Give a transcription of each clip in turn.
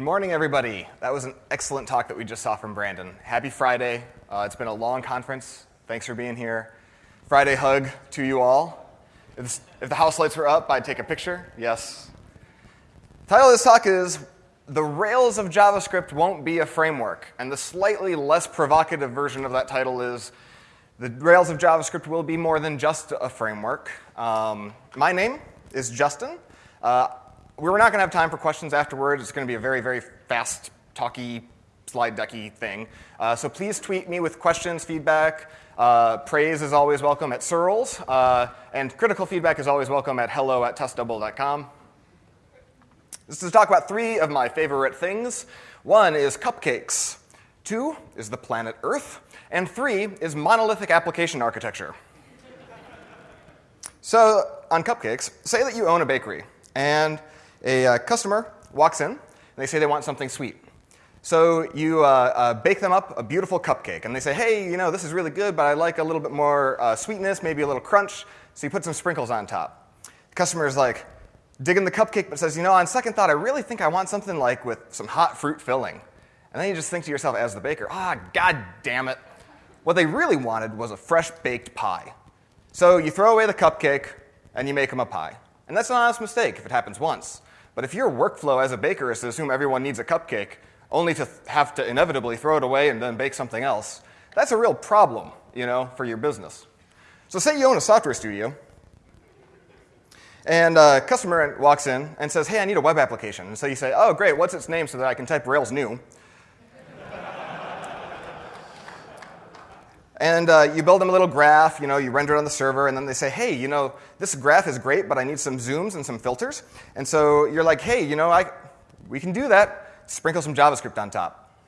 Good morning, everybody. That was an excellent talk that we just saw from Brandon. Happy Friday. Uh, it's been a long conference. Thanks for being here. Friday hug to you all. If, if the house lights were up, I'd take a picture. Yes. The title of this talk is The Rails of JavaScript Won't Be a Framework. And the slightly less provocative version of that title is The Rails of JavaScript Will Be More Than Just a Framework. Um, my name is Justin. Uh, we're not going to have time for questions afterwards. It's going to be a very, very fast, talky, slide decky thing. Uh, so please tweet me with questions, feedback. Uh, praise is always welcome at Searls, uh, and critical feedback is always welcome at hello at testdouble.com. This is to talk about three of my favorite things. One is cupcakes. Two is the planet Earth. And three is monolithic application architecture. so, on cupcakes, say that you own a bakery, and a uh, customer walks in, and they say they want something sweet. So you uh, uh, bake them up a beautiful cupcake, and they say, hey, you know, this is really good, but I like a little bit more uh, sweetness, maybe a little crunch. So you put some sprinkles on top. The customer is like, digging the cupcake, but says, you know, on second thought, I really think I want something like with some hot fruit filling. And then you just think to yourself as the baker, ah, god damn it. What they really wanted was a fresh baked pie. So you throw away the cupcake and you make them a pie. And that's an honest mistake if it happens once. But if your workflow as a baker is to assume everyone needs a cupcake, only to have to inevitably throw it away and then bake something else, that's a real problem, you know, for your business. So say you own a software studio, and a customer walks in and says, hey, I need a web application. And so you say, oh, great, what's its name so that I can type Rails new? And uh, you build them a little graph, you know, you render it on the server, and then they say, hey, you know, this graph is great, but I need some zooms and some filters. And so you're like, hey, you know, I, we can do that. Sprinkle some JavaScript on top.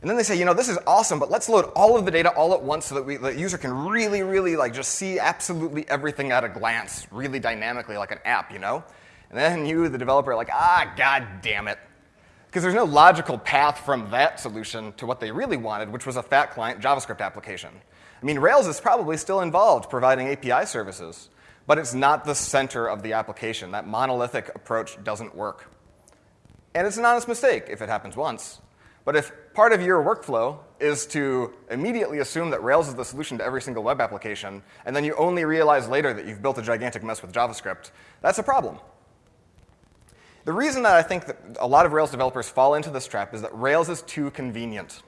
And then they say, you know, this is awesome, but let's load all of the data all at once so that we, the user can really, really like just see absolutely everything at a glance, really dynamically, like an app, you know? And then you, the developer, are like, ah, god damn it. Because there's no logical path from that solution to what they really wanted, which was a fat client JavaScript application. I mean, Rails is probably still involved providing API services, but it's not the center of the application. That monolithic approach doesn't work. And it's an honest mistake if it happens once. But if part of your workflow is to immediately assume that Rails is the solution to every single web application, and then you only realize later that you've built a gigantic mess with JavaScript, that's a problem. The reason that I think that a lot of Rails developers fall into this trap is that Rails is too convenient.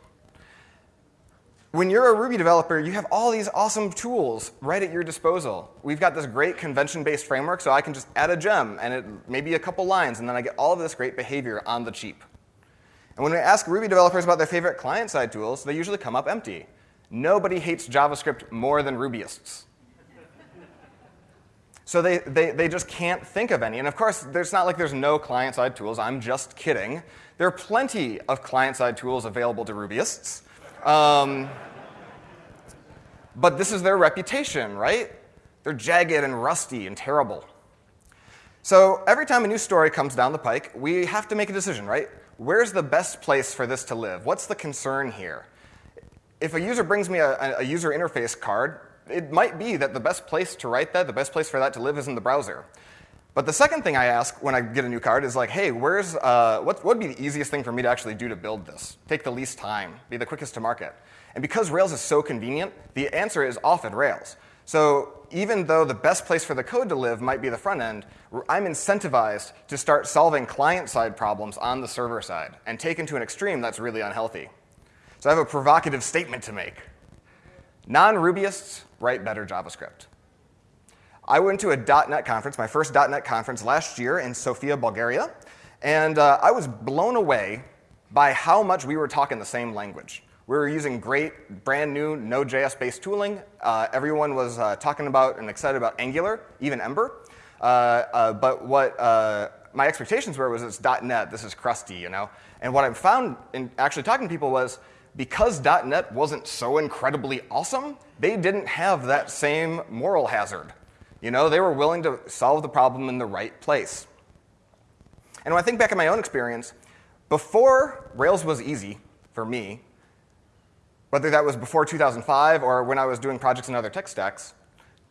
When you're a Ruby developer, you have all these awesome tools right at your disposal. We've got this great convention-based framework, so I can just add a gem and it, maybe a couple lines, and then I get all of this great behavior on the cheap. And when we ask Ruby developers about their favorite client-side tools, they usually come up empty. Nobody hates JavaScript more than Rubyists. So they, they, they just can't think of any. And of course, there's not like there's no client-side tools. I'm just kidding. There are plenty of client-side tools available to Rubyists. Um, but this is their reputation, right? They're jagged and rusty and terrible. So every time a new story comes down the pike, we have to make a decision, right? Where's the best place for this to live? What's the concern here? If a user brings me a, a user interface card, it might be that the best place to write that, the best place for that to live is in the browser. But the second thing I ask when I get a new card is like, hey, where's, uh, what would be the easiest thing for me to actually do to build this? Take the least time, be the quickest to market. And because Rails is so convenient, the answer is often Rails. So even though the best place for the code to live might be the front end, I'm incentivized to start solving client-side problems on the server side. And taken to an extreme, that's really unhealthy. So I have a provocative statement to make. Non-Rubyists write better JavaScript. I went to a .NET conference, my first .NET conference last year in Sofia, Bulgaria, and uh, I was blown away by how much we were talking the same language. We were using great, brand new Node.js-based tooling. Uh, everyone was uh, talking about and excited about Angular, even Ember. Uh, uh, but what uh, my expectations were was it's .NET, this is crusty, you know? And what I found in actually talking to people was because .NET wasn't so incredibly awesome, they didn't have that same moral hazard. You know, they were willing to solve the problem in the right place. And when I think back on my own experience, before Rails was easy for me, whether that was before 2005 or when I was doing projects in other tech stacks,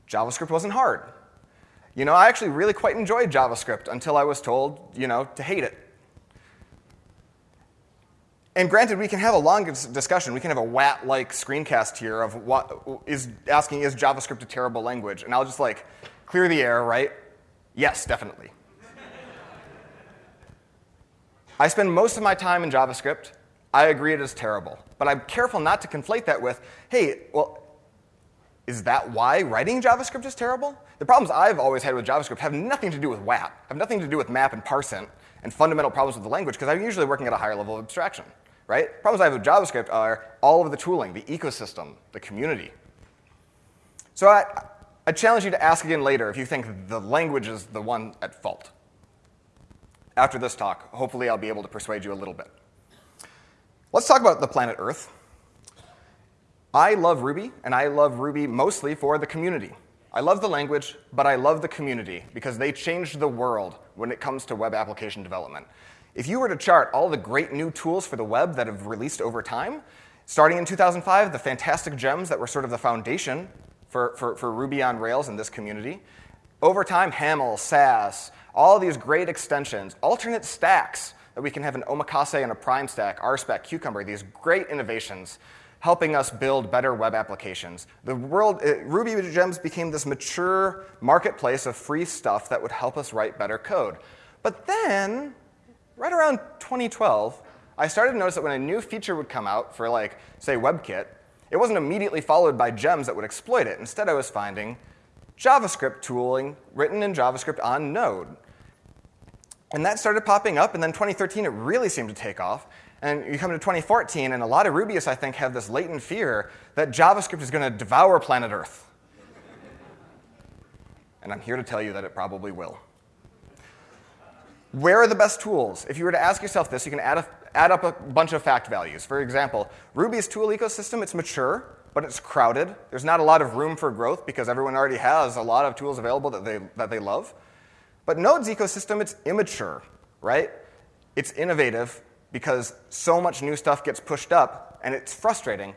JavaScript wasn't hard. You know, I actually really quite enjoyed JavaScript until I was told, you know, to hate it. And granted, we can have a long discussion. We can have a WAT like screencast here of what is asking, is JavaScript a terrible language? And I'll just like clear the air, right? Yes, definitely. I spend most of my time in JavaScript. I agree it is terrible. But I'm careful not to conflate that with, hey, well, is that why writing JavaScript is terrible? The problems I've always had with JavaScript have nothing to do with WAP, have nothing to do with map and parseInt and fundamental problems with the language, because I'm usually working at a higher level of abstraction right? Problems I have with JavaScript are all of the tooling, the ecosystem, the community. So I, I challenge you to ask again later if you think the language is the one at fault. After this talk, hopefully I'll be able to persuade you a little bit. Let's talk about the planet Earth. I love Ruby, and I love Ruby mostly for the community. I love the language, but I love the community because they changed the world when it comes to web application development. If you were to chart all the great new tools for the web that have released over time, starting in 2005, the fantastic gems that were sort of the foundation for, for, for Ruby on Rails in this community, over time, Haml, Sass, all these great extensions, alternate stacks that we can have an omakase and a prime stack, RSpec, Cucumber, these great innovations helping us build better web applications. The world, it, Ruby Gems became this mature marketplace of free stuff that would help us write better code. But then right around 2012, I started to notice that when a new feature would come out for, like, say, WebKit, it wasn't immediately followed by gems that would exploit it. Instead, I was finding JavaScript tooling written in JavaScript on Node. And that started popping up, and then 2013, it really seemed to take off. And you come to 2014, and a lot of Rubyists, I think, have this latent fear that JavaScript is going to devour planet Earth. and I'm here to tell you that it probably will. Where are the best tools? If you were to ask yourself this, you can add, a, add up a bunch of fact values. For example, Ruby's tool ecosystem, it's mature, but it's crowded. There's not a lot of room for growth because everyone already has a lot of tools available that they, that they love. But Node's ecosystem, it's immature, right? It's innovative because so much new stuff gets pushed up, and it's frustrating.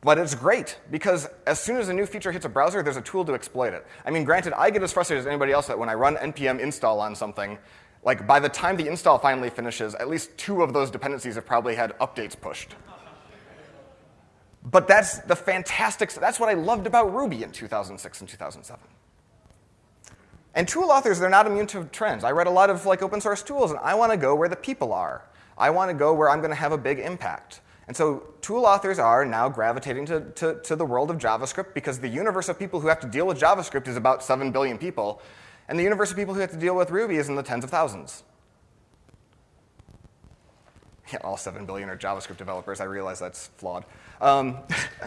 But it's great because as soon as a new feature hits a browser, there's a tool to exploit it. I mean, granted, I get as frustrated as anybody else that when I run npm install on something, like by the time the install finally finishes, at least two of those dependencies have probably had updates pushed. But that's the fantastic, that's what I loved about Ruby in 2006 and 2007. And tool authors, they're not immune to trends. I read a lot of like open source tools, and I want to go where the people are. I want to go where I'm going to have a big impact. And so tool authors are now gravitating to, to, to, the world of JavaScript because the universe of people who have to deal with JavaScript is about 7 billion people. And the universe of people who have to deal with Ruby is in the tens of thousands. Yeah, all 7 billion are JavaScript developers. I realize that's flawed. Um,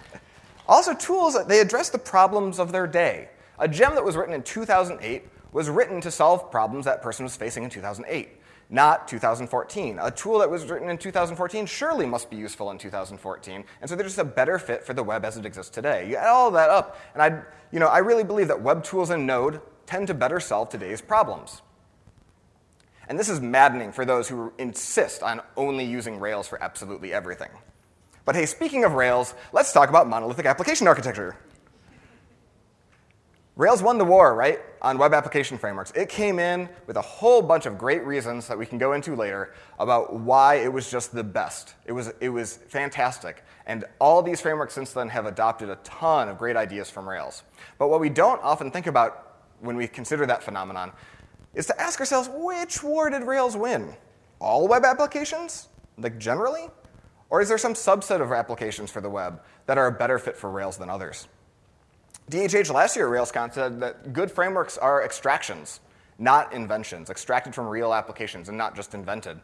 also, tools, they address the problems of their day. A gem that was written in 2008 was written to solve problems that person was facing in 2008, not 2014. A tool that was written in 2014 surely must be useful in 2014, and so they're just a better fit for the web as it exists today. You add all that up, and I, you know, I really believe that web tools in Node tend to better solve today's problems. And this is maddening for those who insist on only using Rails for absolutely everything. But hey, speaking of Rails, let's talk about monolithic application architecture. Rails won the war, right, on web application frameworks. It came in with a whole bunch of great reasons that we can go into later about why it was just the best. It was, it was fantastic. And all these frameworks since then have adopted a ton of great ideas from Rails. But what we don't often think about when we consider that phenomenon is to ask ourselves which war did Rails win? All web applications, like generally? Or is there some subset of applications for the web that are a better fit for Rails than others? DHH last year at RailsConf said that good frameworks are extractions, not inventions, extracted from real applications and not just invented.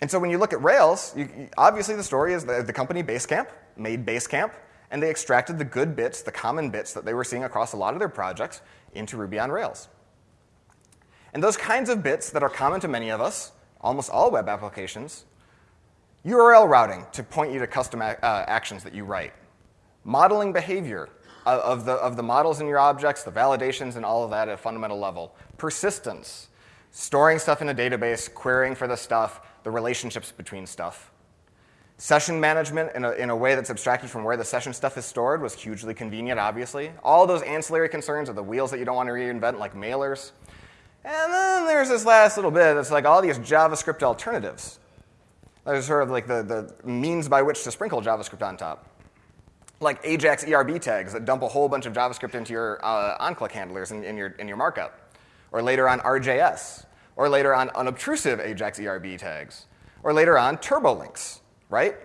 And so when you look at Rails, you, obviously the story is that the company Basecamp made Basecamp and they extracted the good bits, the common bits that they were seeing across a lot of their projects into Ruby on Rails. And those kinds of bits that are common to many of us, almost all web applications, URL routing to point you to custom uh, actions that you write, modeling behavior of the, of the models in your objects, the validations, and all of that at a fundamental level, persistence, storing stuff in a database, querying for the stuff, the relationships between stuff. Session management in a, in a way that's abstracted from where the session stuff is stored was hugely convenient, obviously. All those ancillary concerns are the wheels that you don't want to reinvent, like mailers. And then there's this last little bit that's like all these JavaScript alternatives. That is sort of like the, the means by which to sprinkle JavaScript on top. Like Ajax ERB tags that dump a whole bunch of JavaScript into your uh, on-click handlers in, in, your, in your markup. Or later on RJS. Or later on unobtrusive Ajax ERB tags. Or later on turbolinks, right?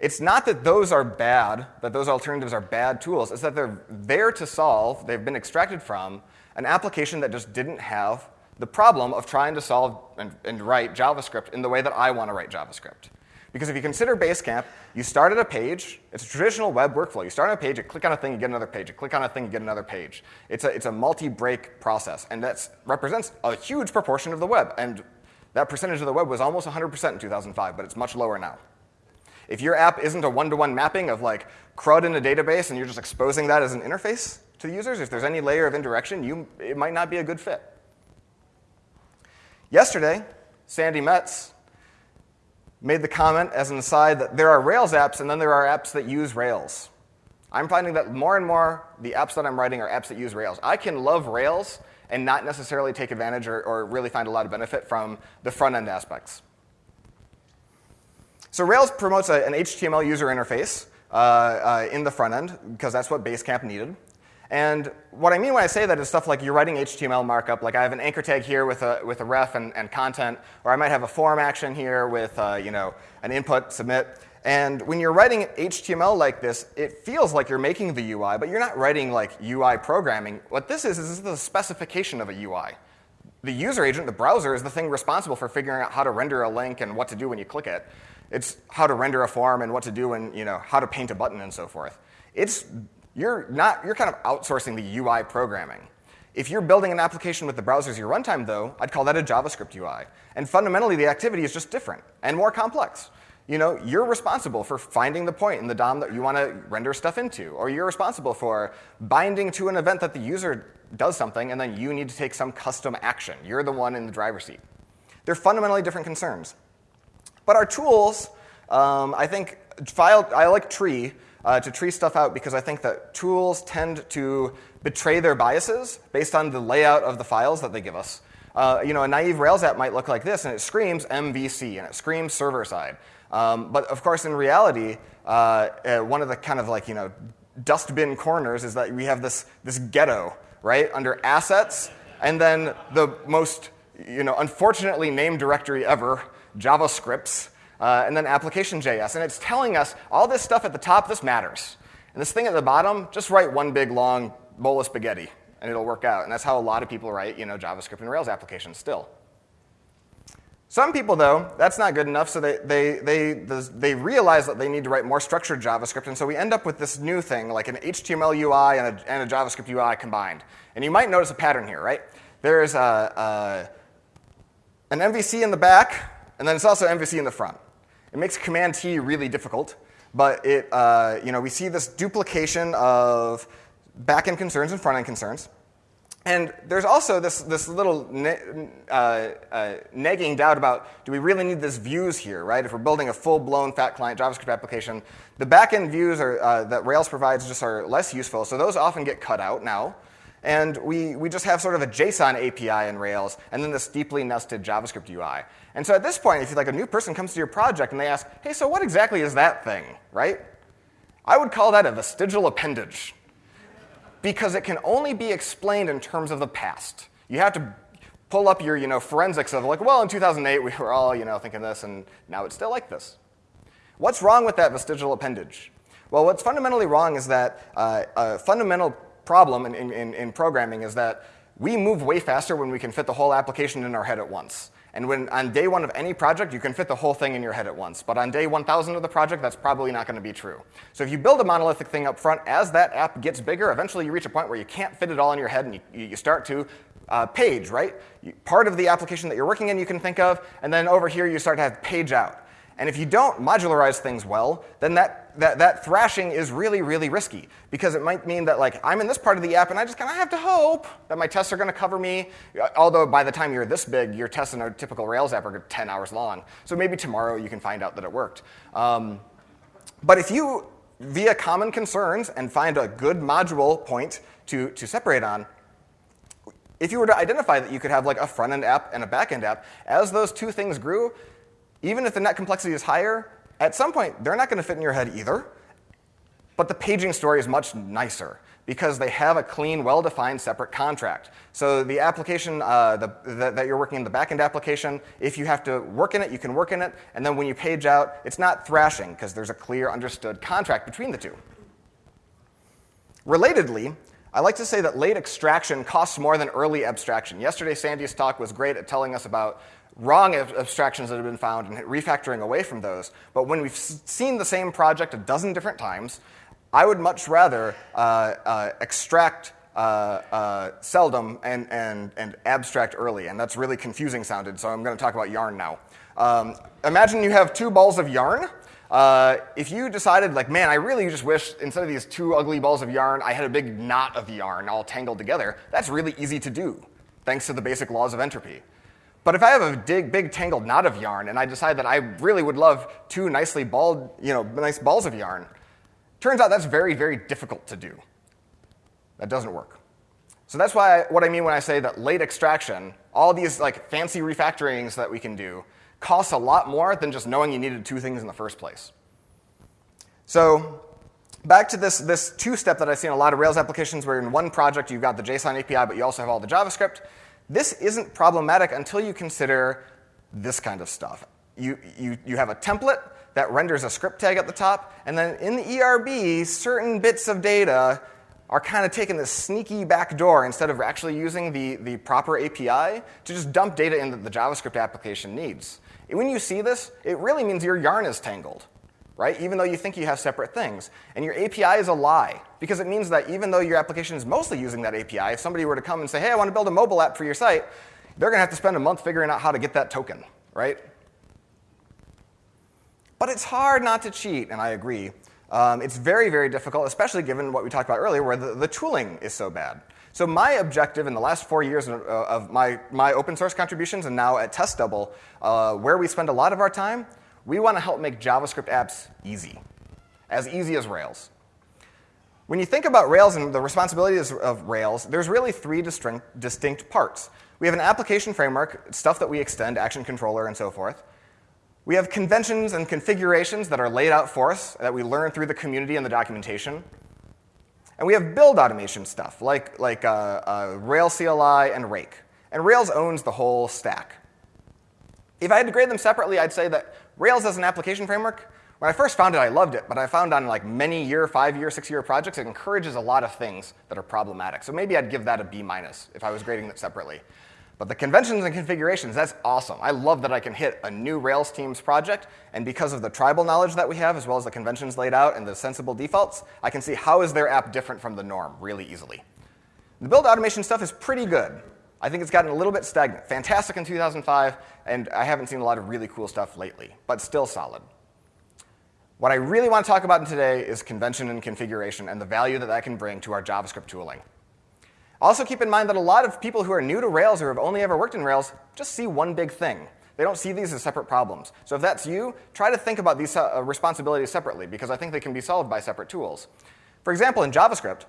It's not that those are bad, that those alternatives are bad tools. It's that they're there to solve, they've been extracted from, an application that just didn't have the problem of trying to solve and, and write JavaScript in the way that I want to write JavaScript. Because if you consider Basecamp, you start at a page. It's a traditional web workflow. You start on a page, you click on a thing, you get another page. You click on a thing, you get another page. It's a, it's a multi-break process, and that represents a huge proportion of the web. And that percentage of the web was almost 100% in 2005, but it's much lower now. If your app isn't a one-to-one mapping of like CRUD in a database and you're just exposing that as an interface to the users, if there's any layer of indirection, you, it might not be a good fit. Yesterday, Sandi Metz made the comment as an aside that there are Rails apps and then there are apps that use Rails. I'm finding that more and more the apps that I'm writing are apps that use Rails. I can love Rails and not necessarily take advantage or, or really find a lot of benefit from the front end aspects. So Rails promotes a, an HTML user interface uh, uh, in the front end because that's what Basecamp needed. And what I mean when I say that is stuff like you're writing HTML markup, like I have an anchor tag here with a, with a ref and, and content, or I might have a form action here with uh, you know, an input, submit. And when you're writing HTML like this, it feels like you're making the UI, but you're not writing like UI programming. What this is, is this is the specification of a UI. The user agent, the browser, is the thing responsible for figuring out how to render a link and what to do when you click it. It's how to render a form and what to do and you know, how to paint a button and so forth. It's you're, not, you're kind of outsourcing the UI programming. If you're building an application with the browser as your runtime, though, I'd call that a JavaScript UI. And fundamentally, the activity is just different and more complex. You know, you're responsible for finding the point in the DOM that you want to render stuff into, or you're responsible for binding to an event that the user does something, and then you need to take some custom action. You're the one in the driver's seat. They're fundamentally different concerns. But our tools, um, I think, file, I like tree uh, to tree stuff out because I think that tools tend to betray their biases based on the layout of the files that they give us. Uh, you know, a naive Rails app might look like this, and it screams MVC, and it screams server side. Um, but of course, in reality, uh, uh, one of the kind of like, you know, dustbin corners is that we have this, this ghetto, right, under assets, and then the most, you know, unfortunately named directory ever, JavaScripts, uh, and then application.js. And it's telling us all this stuff at the top, this matters. And this thing at the bottom, just write one big long bowl of spaghetti, and it'll work out. And that's how a lot of people write you know, JavaScript and Rails applications still. Some people, though, that's not good enough, so they, they, they, they realize that they need to write more structured JavaScript, and so we end up with this new thing, like an HTML UI and a, and a JavaScript UI combined. And you might notice a pattern here, right? There's a, a, an MVC in the back, and then it's also MVC in the front. It makes Command T really difficult, but it, uh, you know, we see this duplication of backend concerns and front end concerns. And there's also this, this little uh, uh, nagging doubt about do we really need this views here, right? If we're building a full blown fat client JavaScript application, the backend views are, uh, that Rails provides just are less useful, so those often get cut out now. And we, we just have sort of a JSON API in Rails, and then this deeply nested JavaScript UI. And so at this point, if you like a new person comes to your project and they ask, hey, so what exactly is that thing, right? I would call that a vestigial appendage because it can only be explained in terms of the past. You have to pull up your you know, forensics of like, well, in 2008 we were all you know, thinking this, and now it's still like this. What's wrong with that vestigial appendage? Well, what's fundamentally wrong is that uh, a fundamental problem in, in, in programming is that we move way faster when we can fit the whole application in our head at once. And when on day one of any project, you can fit the whole thing in your head at once. But on day 1000 of the project, that's probably not going to be true. So if you build a monolithic thing up front, as that app gets bigger, eventually you reach a point where you can't fit it all in your head and you, you start to uh, page, right? Part of the application that you're working in you can think of, and then over here you start to have page out. And if you don't modularize things well, then that, that, that thrashing is really, really risky because it might mean that like I'm in this part of the app and I just kind of have to hope that my tests are going to cover me. Although by the time you're this big, your tests in a typical Rails app are 10 hours long. So maybe tomorrow you can find out that it worked. Um, but if you, via common concerns and find a good module point to, to separate on, if you were to identify that you could have like a front-end app and a back-end app, as those two things grew, Even if the net complexity is higher, at some point, they're not going to fit in your head either. But the paging story is much nicer because they have a clean, well-defined separate contract. So the application uh, the, the, that you're working in the backend application, if you have to work in it, you can work in it. And then when you page out, it's not thrashing because there's a clear, understood contract between the two. Relatedly, I like to say that late extraction costs more than early abstraction. Yesterday, Sandi's talk was great at telling us about wrong abstractions that have been found and refactoring away from those. But when we've seen the same project a dozen different times, I would much rather uh, uh, extract uh, uh, seldom and, and, and abstract early, and that's really confusing sounded, so I'm going to talk about yarn now. Um, imagine you have two balls of yarn. Uh, if you decided, like, man, I really just wish instead of these two ugly balls of yarn, I had a big knot of yarn all tangled together, that's really easy to do, thanks to the basic laws of entropy. But if I have a big, big tangled knot of yarn and I decide that I really would love two nicely balled, you know, nice balls of yarn, Turns out that's very, very difficult to do. That doesn't work. So that's why I, what I mean when I say that late extraction, all these like fancy refactorings that we can do, costs a lot more than just knowing you needed two things in the first place. So back to this, this two-step that I see in a lot of Rails applications where in one project you've got the JSON API, but you also have all the JavaScript. This isn't problematic until you consider this kind of stuff. You, you, you have a template that renders a script tag at the top. And then in the ERB, certain bits of data are kind of taking this sneaky back door instead of actually using the, the proper API to just dump data in that the JavaScript application needs. When you see this, it really means your yarn is tangled, right? Even though you think you have separate things. And your API is a lie, because it means that even though your application is mostly using that API, if somebody were to come and say, hey, I want to build a mobile app for your site, they're going to have to spend a month figuring out how to get that token, right? But it's hard not to cheat, and I agree. Um, it's very, very difficult, especially given what we talked about earlier, where the, the tooling is so bad. So my objective in the last four years of, my, my open source contributions and now at TestDouble, uh, where we spend a lot of our time, we want to help make JavaScript apps easy, as easy as Rails. When you think about Rails and the responsibilities of Rails, there's really three distinct, parts. We have an application framework, stuff that we extend, action controller, and so forth. We have conventions and configurations that are laid out for us that we learn through the community and the documentation. And we have build automation stuff like, like uh, uh, Rails CLI and Rake. And Rails owns the whole stack. If I had to grade them separately, I'd say that Rails as an application framework, when I first found it, I loved it, but I found on like many year, five year, six year projects, it encourages a lot of things that are problematic. So maybe I'd give that a B minus if I was grading it separately. But the conventions and configurations, that's awesome. I love that I can hit a new Rails teams project, and because of the tribal knowledge that we have, as well as the conventions laid out and the sensible defaults, I can see how is their app different from the norm really easily. The build automation stuff is pretty good. I think it's gotten a little bit stagnant. Fantastic in 2005, and I haven't seen a lot of really cool stuff lately, but still solid. What I really want to talk about today is convention and configuration and the value that that can bring to our JavaScript tooling. Also keep in mind that a lot of people who are new to Rails or have only ever worked in Rails just see one big thing. They don't see these as separate problems. So if that's you, try to think about these uh, responsibilities separately because I think they can be solved by separate tools. For example, in JavaScript,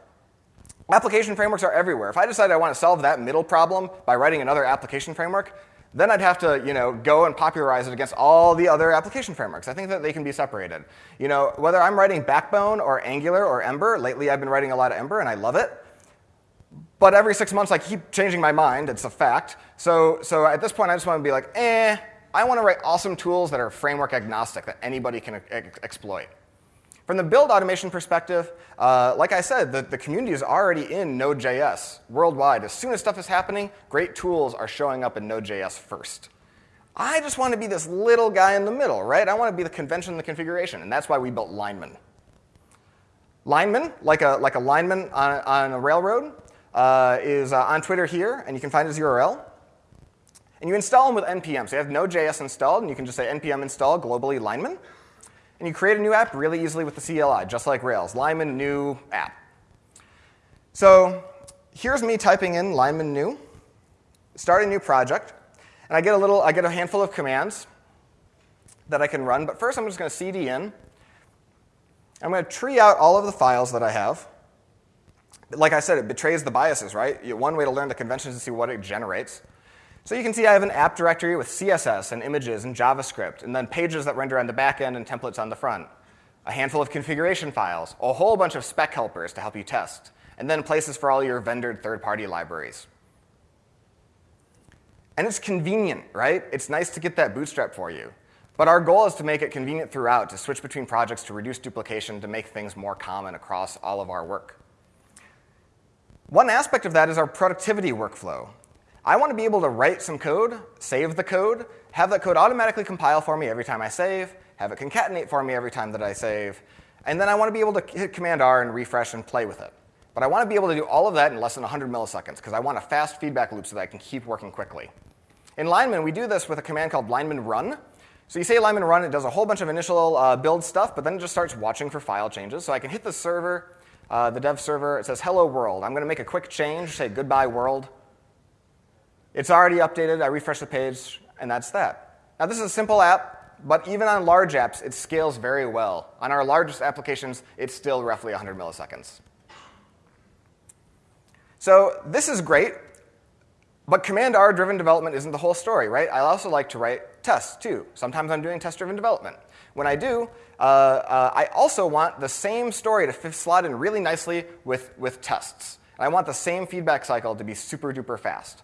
application frameworks are everywhere. If I decide I want to solve that middle problem by writing another application framework, then I'd have to, you know, go and popularize it against all the other application frameworks. I think that they can be separated. You know, whether I'm writing Backbone or Angular or Ember, lately I've been writing a lot of Ember and I love it. But every six months, I keep changing my mind. It's a fact. So, so at this point, I just want to be like, eh, I want to write awesome tools that are framework agnostic that anybody can ex exploit. From the build automation perspective, uh, like I said, the, the community is already in Node.js worldwide. As soon as stuff is happening, great tools are showing up in Node.js first. I just want to be this little guy in the middle, right? I want to be the convention and the configuration, and that's why we built Lineman. Lineman, like a, like a lineman on, on a railroad, uh, is uh, on Twitter here, and you can find his URL. And you install them with npm. So you have Node.js installed, and you can just say npm install globally lineman. And you create a new app really easily with the CLI, just like Rails. Lineman new app. So here's me typing in Lineman new, start a new project, and I get a little, I get a handful of commands that I can run. But first, I'm just going to cd in. I'm going to tree out all of the files that I have like I said, it betrays the biases, right? One way to learn the conventions is to see what it generates. So you can see I have an app directory with CSS and images and JavaScript, and then pages that render on the back end and templates on the front, a handful of configuration files, a whole bunch of spec helpers to help you test, and then places for all your vendored third party libraries. And it's convenient, right? It's nice to get that bootstrap for you. But our goal is to make it convenient throughout, to switch between projects, to reduce duplication, to make things more common across all of our work. One aspect of that is our productivity workflow. I want to be able to write some code, save the code, have that code automatically compile for me every time I save, have it concatenate for me every time that I save, and then I want to be able to hit Command R and refresh and play with it. But I want to be able to do all of that in less than 100 milliseconds because I want a fast feedback loop so that I can keep working quickly. In Lineman, we do this with a command called lineman run. So you say lineman run, it does a whole bunch of initial uh, build stuff, but then it just starts watching for file changes. So I can hit the server, uh, the dev server, it says hello world. I'm going to make a quick change, say goodbye world. It's already updated. I refresh the page, and that's that. Now, this is a simple app, but even on large apps, it scales very well. On our largest applications, it's still roughly 100 milliseconds. So this is great, but command R driven development isn't the whole story, right? I also like to write tests too. Sometimes I'm doing test driven development. When I do, uh, uh, I also want the same story to slot in really nicely with, with tests. And I want the same feedback cycle to be super duper fast.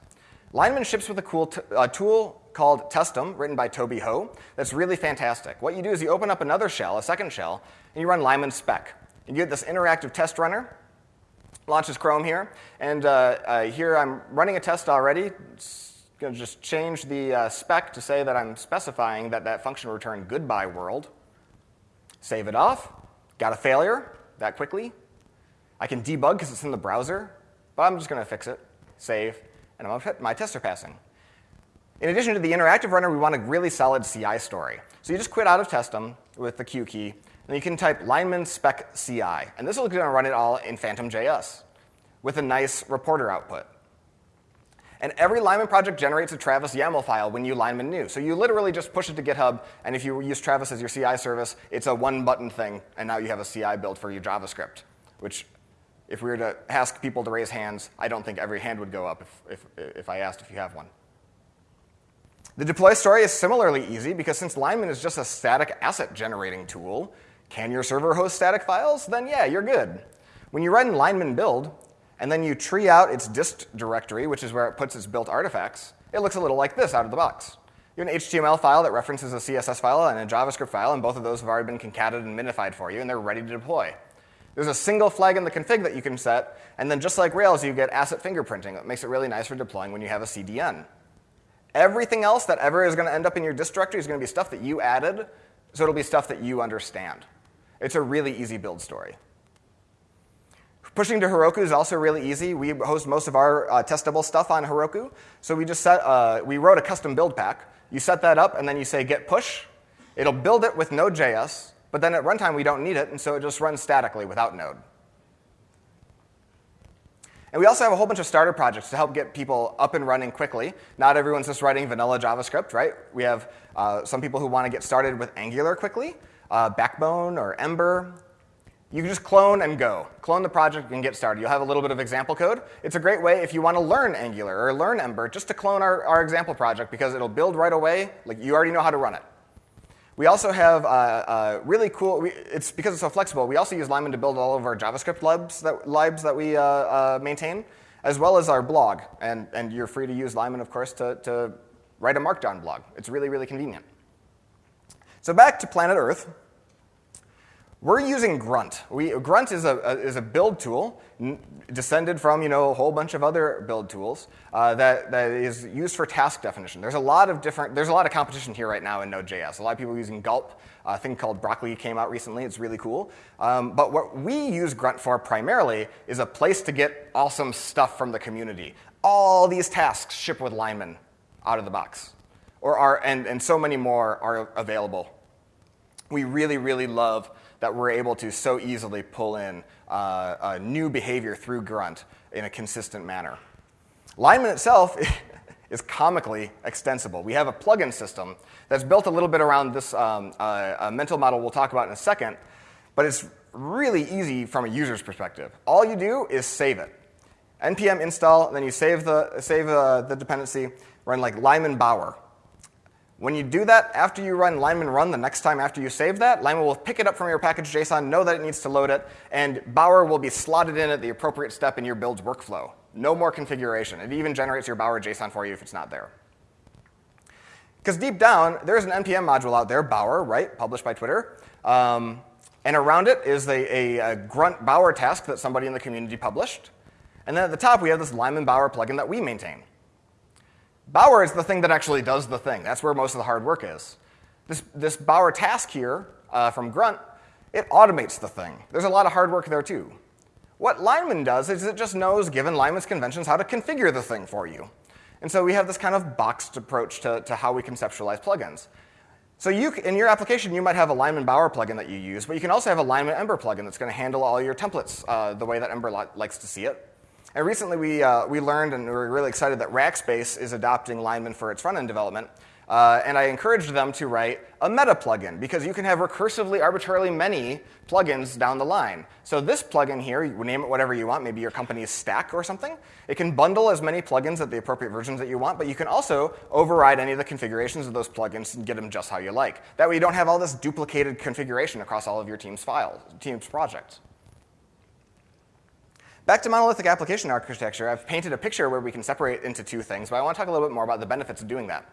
Lineman ships with a cool uh, tool called Testem, written by Toby Ho, that's really fantastic. What you do is you open up another shell, a second shell, and you run Lineman spec. And you get this interactive test runner, launches Chrome here, and uh, uh, here I'm running a test already. It's going to just change the uh, spec to say that I'm specifying that that function will return goodbye world. Save it off. Got a failure that quickly. I can debug because it's in the browser, but I'm just going to fix it. Save and my tests are passing. In addition to the interactive runner, we want a really solid CI story. So you just quit out of Testem with the Q key, and you can type lineman spec CI. And this is going to run it all in Phantom.js with a nice reporter output. And every lineman project generates a Travis YAML file when you lineman new. So you literally just push it to GitHub, and if you use Travis as your CI service, it's a one button thing, and now you have a CI build for your JavaScript, which if we were to ask people to raise hands, I don't think every hand would go up if, if, if I asked if you have one. The deploy story is similarly easy because since Lineman is just a static asset generating tool, can your server host static files? Then yeah, you're good. When you run Lineman build, and then you tree out its dist directory, which is where it puts its built artifacts, it looks a little like this out of the box. You have an HTML file that references a CSS file and a JavaScript file, and both of those have already been concatenated and minified for you, and they're ready to deploy. There's a single flag in the config that you can set, and then just like Rails, you get asset fingerprinting. That makes it really nice for deploying when you have a CDN. Everything else that ever is going to end up in your dist directory is going to be stuff that you added, so it'll be stuff that you understand. It's a really easy build story. Pushing to Heroku is also really easy. We host most of our uh, testable stuff on Heroku. So we just set, uh, we wrote a custom build pack. You set that up, and then you say git push. It'll build it with Node.js, but then at runtime, we don't need it, and so it just runs statically without Node. And we also have a whole bunch of starter projects to help get people up and running quickly. Not everyone's just writing vanilla JavaScript, right? We have uh, some people who want to get started with Angular quickly, uh, Backbone or Ember. You can just clone and go. Clone the project and get started. You'll have a little bit of example code. It's a great way if you want to learn Angular or learn Ember, just to clone our, our example project because it'll build right away. Like you already know how to run it. We also have uh, uh, really cool, we, it's because it's so flexible, we also use Lineman to build all of our JavaScript libs that, libs that we uh, uh, maintain, as well as our blog. And, and you're free to use Lineman, of course, to, to write a Markdown blog. It's really, really convenient. So back to Planet Earth. We're using Grunt. We, Grunt is a, a, is a build tool descended from you know, a whole bunch of other build tools uh, that, that is used for task definition. There's a lot of different, there's a lot of competition here right now in Node.js. A lot of people using Gulp. A thing called Broccoli came out recently. It's really cool. Um, but what we use Grunt for primarily is a place to get awesome stuff from the community. All these tasks ship with Lineman out of the box, or are, and, and so many more are available. We really, really love that we're able to so easily pull in uh, new behavior through Grunt in a consistent manner. Lineman itself is comically extensible. We have a plugin system that's built a little bit around this um, uh, mental model we'll talk about in a second, but it's really easy from a user's perspective. All you do is save it. npm install, then you save the, save, uh, the dependency, run like Lineman Bower. When you do that, after you run Lineman run the next time after you save that, Lineman will pick it up from your package JSON, know that it needs to load it, and Bower will be slotted in at the appropriate step in your build's workflow. No more configuration. It even generates your Bower JSON for you if it's not there. Because deep down, there's an NPM module out there, Bower, right, published by Twitter. Um, and around it is a, a, a, grunt Bower task that somebody in the community published. And then at the top, we have this Lineman Bower plugin that we maintain. Bower is the thing that actually does the thing. That's where most of the hard work is. This, this Bower task here uh, from Grunt, it automates the thing. There's a lot of hard work there too. What Lineman does is it just knows, given Lineman's conventions, how to configure the thing for you. And so we have this kind of boxed approach to, to how we conceptualize plugins. So you, in your application, you might have a Lineman Bower plugin that you use, but you can also have a Lineman Ember plugin that's going to handle all your templates uh, the way that Ember li likes to see it. And recently we, uh, we learned and we were really excited that Rackspace is adopting Lineman for its front end development. Uh, and I encouraged them to write a meta plugin because you can have recursively, arbitrarily many plugins down the line. So this plugin here, you name it whatever you want, maybe your company's stack or something. It can bundle as many plugins at the appropriate versions that you want, but you can also override any of the configurations of those plugins and get them just how you like. That way you don't have all this duplicated configuration across all of your team's files, team's projects. Back to monolithic application architecture, I've painted a picture where we can separate into two things, but I want to talk a little bit more about the benefits of doing that.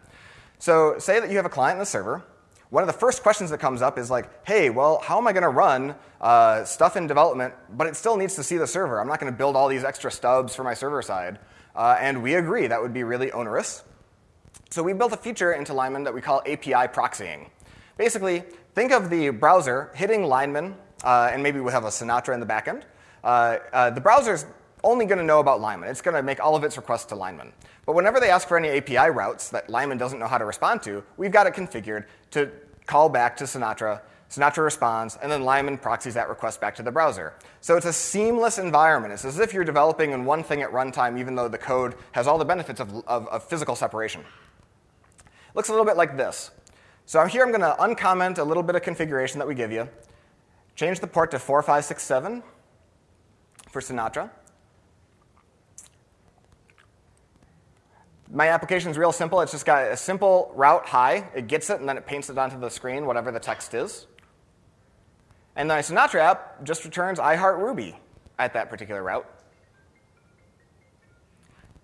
So say that you have a client and a server. One of the first questions that comes up is like, hey, well, how am I going to run uh, stuff in development, but it still needs to see the server? I'm not going to build all these extra stubs for my server side. Uh, and we agree that would be really onerous. So we built a feature into Lineman that we call API proxying. Basically, think of the browser hitting Lineman, uh, and maybe we have a Sinatra in the backend, Uh, uh, the browser's only going to know about Lineman. It's going to make all of its requests to Lineman. But whenever they ask for any API routes that Lineman doesn't know how to respond to, we've got it configured to call back to Sinatra. Sinatra responds, and then Lineman proxies that request back to the browser. So it's a seamless environment. It's as if you're developing in one thing at runtime, even though the code has all the benefits of, of, of physical separation. Looks a little bit like this. So here I'm going to uncomment a little bit of configuration that we give you, change the port to 4567, for Sinatra. My application is real simple. It's just got a simple route high. It gets it, and then it paints it onto the screen, whatever the text is. And the Sinatra app just returns I heart Ruby at that particular route.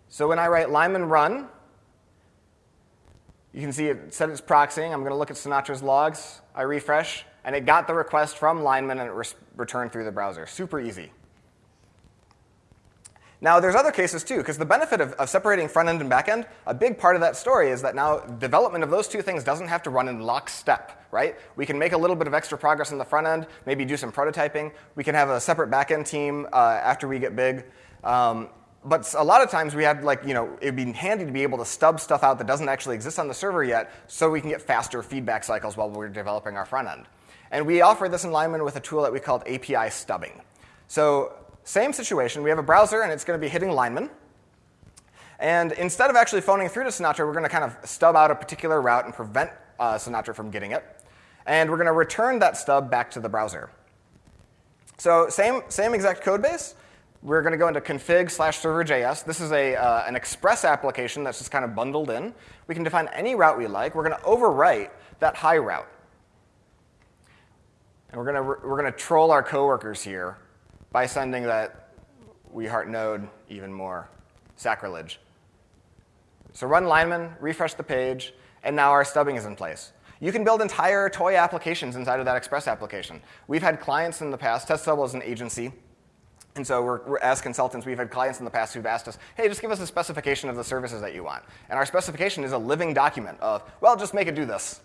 So when I write Lineman run, you can see it said it's proxying. I'm going to look at Sinatra's logs. I refresh, and it got the request from Lineman, and it re returned through the browser. Super easy. Now, there's other cases too, because the benefit of, of, separating front end and back end, a big part of that story is that now development of those two things doesn't have to run in lockstep, right? We can make a little bit of extra progress in the front end, maybe do some prototyping. We can have a separate back end team uh, after we get big. Um, but a lot of times we had like, you know, it'd be handy to be able to stub stuff out that doesn't actually exist on the server yet so we can get faster feedback cycles while we're developing our front end. And we offer this in Lineman with a tool that we called API stubbing. So same situation. We have a browser, and it's going to be hitting Lineman. And instead of actually phoning through to Sinatra, we're going to kind of stub out a particular route and prevent uh, Sinatra from getting it. And we're going to return that stub back to the browser. So same, same exact code base. We're going to go into config slash server.js. This is a, uh, an express application that's just kind of bundled in. We can define any route we like. We're going to overwrite that high route. And we're going to, we're going to troll our coworkers here by sending that we heart node even more. Sacrilege. So run lineman, refresh the page, and now our stubbing is in place. You can build entire toy applications inside of that Express application. We've had clients in the past, TestDouble is an agency, and so we're, we're, as consultants, we've had clients in the past who've asked us, hey, just give us a specification of the services that you want. And our specification is a living document of, well, just make it do this.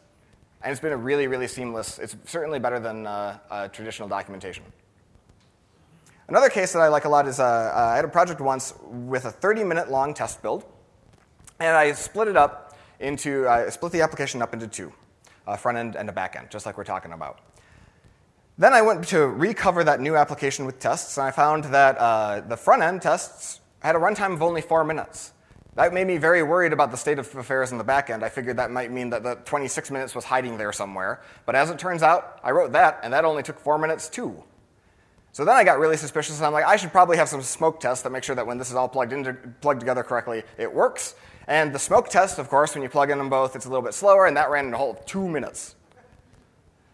And it's been a really, really seamless, it's certainly better than uh, uh, traditional documentation. Another case that I like a lot is uh, uh, I had a project once with a 30 minute long test build, and I split it up into, I split the application up into two, a front end and a back end, just like we're talking about. Then I went to recover that new application with tests, and I found that uh, the front end tests had a runtime of only four minutes. That made me very worried about the state of affairs in the back end. I figured that might mean that the 26 minutes was hiding there somewhere. But as it turns out, I wrote that, and that only took four minutes too. So then I got really suspicious, and I'm like, I should probably have some smoke tests that make sure that when this is all plugged, into, plugged together correctly, it works. And the smoke test, of course, when you plug in them both, it's a little bit slower, and that ran in a whole two minutes.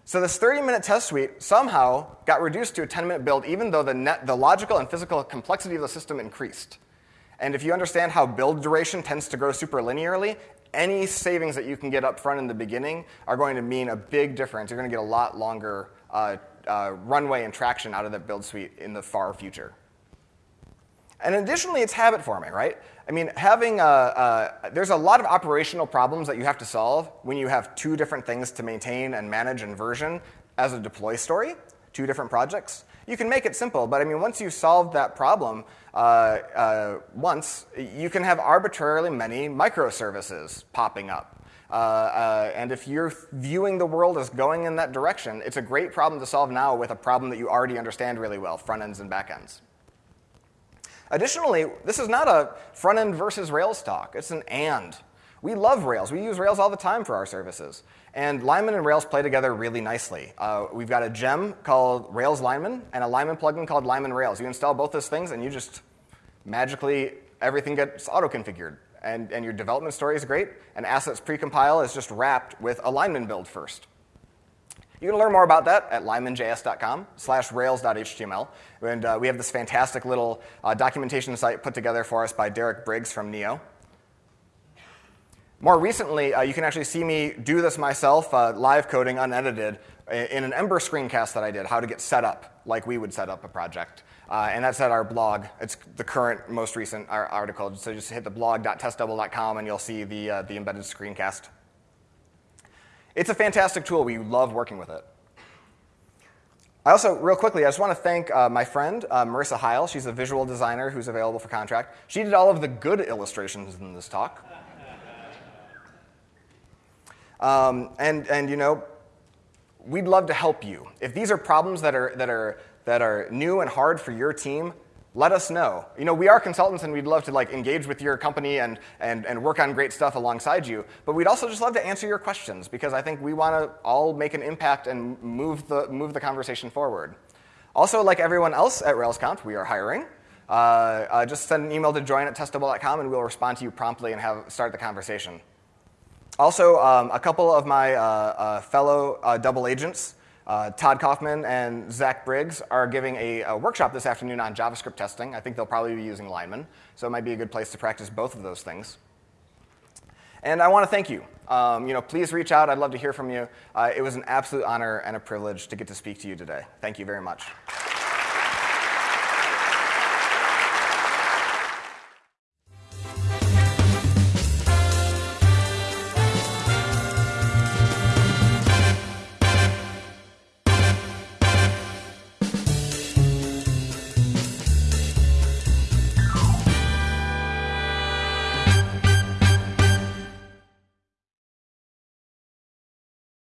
So this 30-minute test suite somehow got reduced to a 10-minute build, even though the, net, the logical and physical complexity of the system increased. And if you understand how build duration tends to grow super linearly, any savings that you can get up front in the beginning are going to mean a big difference. You're going to get a lot longer uh, uh, runway and traction out of that build suite in the far future. And additionally, it's habit forming, right? I mean, having a, a, there's a lot of operational problems that you have to solve when you have two different things to maintain and manage and version as a deploy story, two different projects. You can make it simple, but I mean, once you solve that problem uh, uh, once, you can have arbitrarily many microservices popping up. Uh, uh, and if you're viewing the world as going in that direction, it's a great problem to solve now with a problem that you already understand really well, front ends and back ends. Additionally, this is not a front end versus Rails talk, it's an and. We love Rails. We use Rails all the time for our services. And Lineman and Rails play together really nicely. Uh, we've got a gem called Rails Lineman and a Lineman plugin called Lineman Rails. You install both those things and you just magically, everything gets auto-configured. And, and your development story is great, and assets precompile is just wrapped with a Lineman build first. You can learn more about that at linemanjs.com slash rails.html. And uh, we have this fantastic little uh, documentation site put together for us by Derek Briggs from Neo. More recently, uh, you can actually see me do this myself, uh, live coding unedited, in an Ember screencast that I did, how to get set up like we would set up a project. Uh, and that's at our blog. It's the current, most recent article. So just hit the blog.testdouble.com and you'll see the, uh, the embedded screencast. It's a fantastic tool. We love working with it. I also, real quickly, I just want to thank uh, my friend, uh, Marissa Heil. She's a visual designer who's available for contract. She did all of the good illustrations in this talk. Um, and, and, you know, we'd love to help you. If these are problems that are, that are, that are new and hard for your team, let us know. You know, we are consultants and we'd love to like engage with your company and, and, and work on great stuff alongside you. But we'd also just love to answer your questions because I think we want to all make an impact and move the, move the conversation forward. Also, like everyone else at RailsConf, we are hiring. Uh, uh, just send an email to join at testdouble.com and we'll respond to you promptly and have, start the conversation. Also, um, a couple of my uh, uh fellow uh, double agents uh, Todd Kaufman and Zach Briggs are giving a, a, workshop this afternoon on JavaScript testing. I think they'll probably be using Lineman, so it might be a good place to practice both of those things. And I want to thank you. Um, you know, please reach out. I'd love to hear from you. Uh, it was an absolute honor and a privilege to get to speak to you today. Thank you very much.